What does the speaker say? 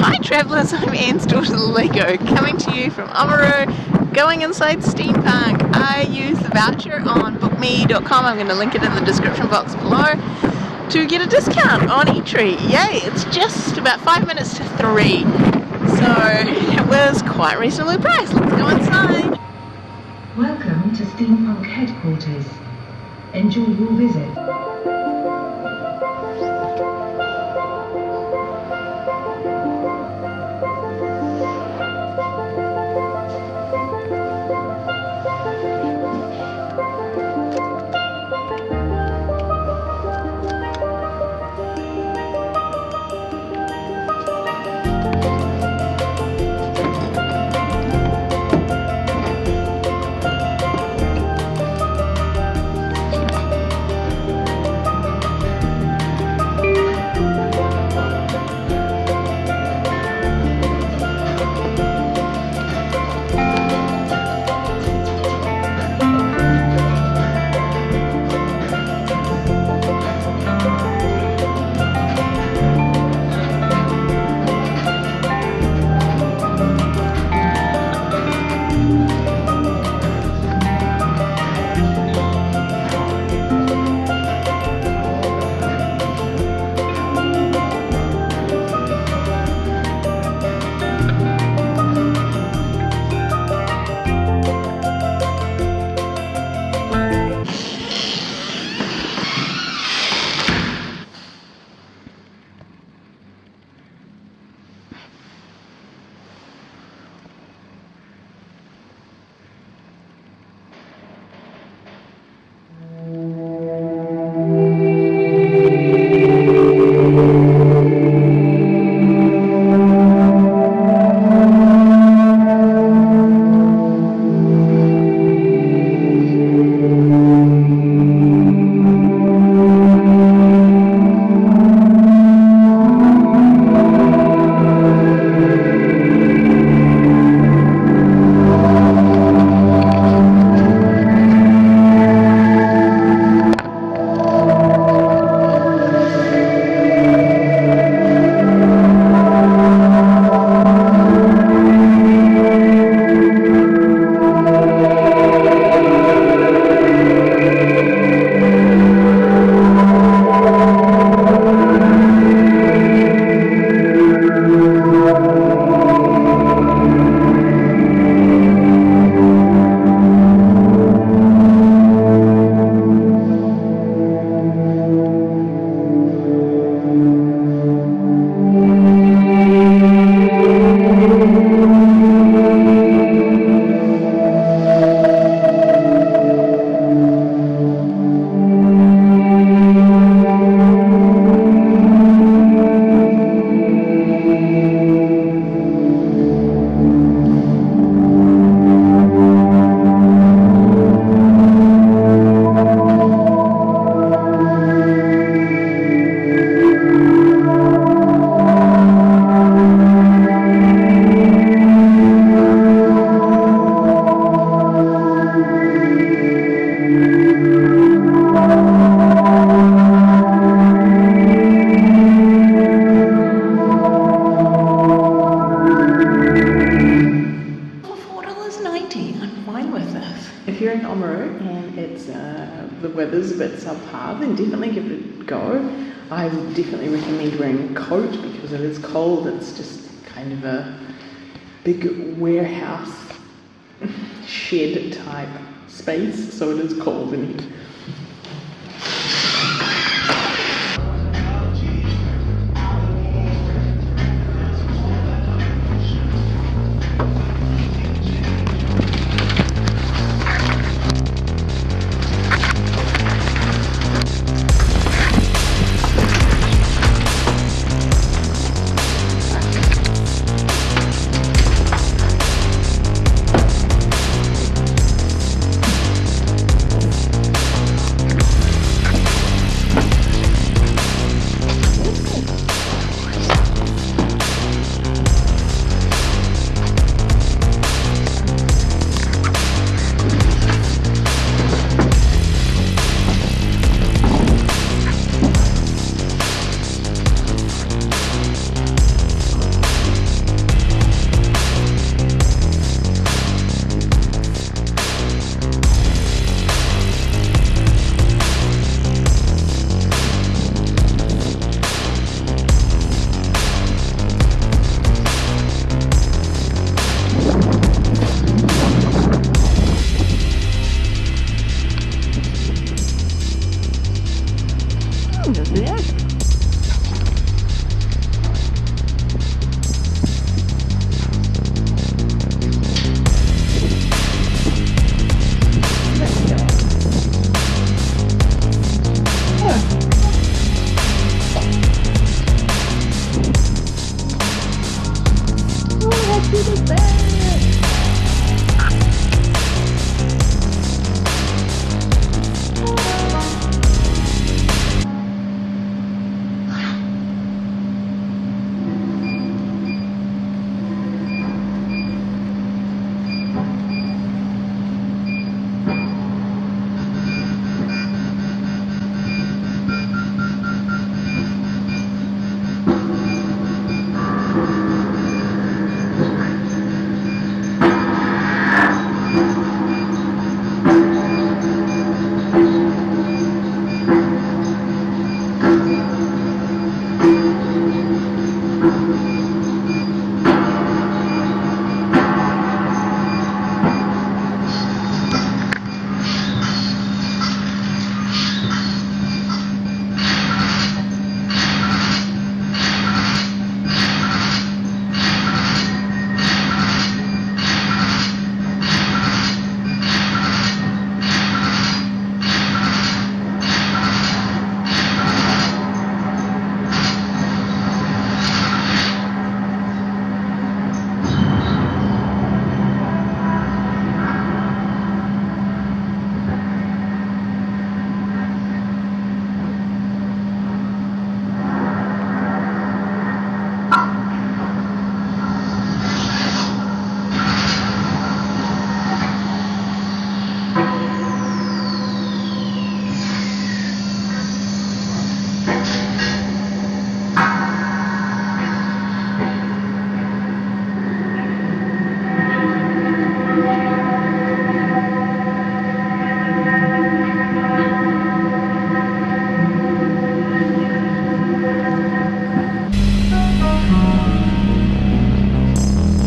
Hi travellers, I'm Anne's daughter Lego, coming to you from Oamaru, going inside Steampunk. I use the voucher on bookme.com, I'm going to link it in the description box below, to get a discount on Entry. Yay, it's just about 5 minutes to 3, so it was quite reasonably priced. Let's go inside. Welcome to Steampunk headquarters. Enjoy your visit. In and it's uh, the weather's a bit subpar, then definitely give it a go. I would definitely recommend wearing a coat because it is cold. It's just kind of a big warehouse shed type space, so it is cold in here.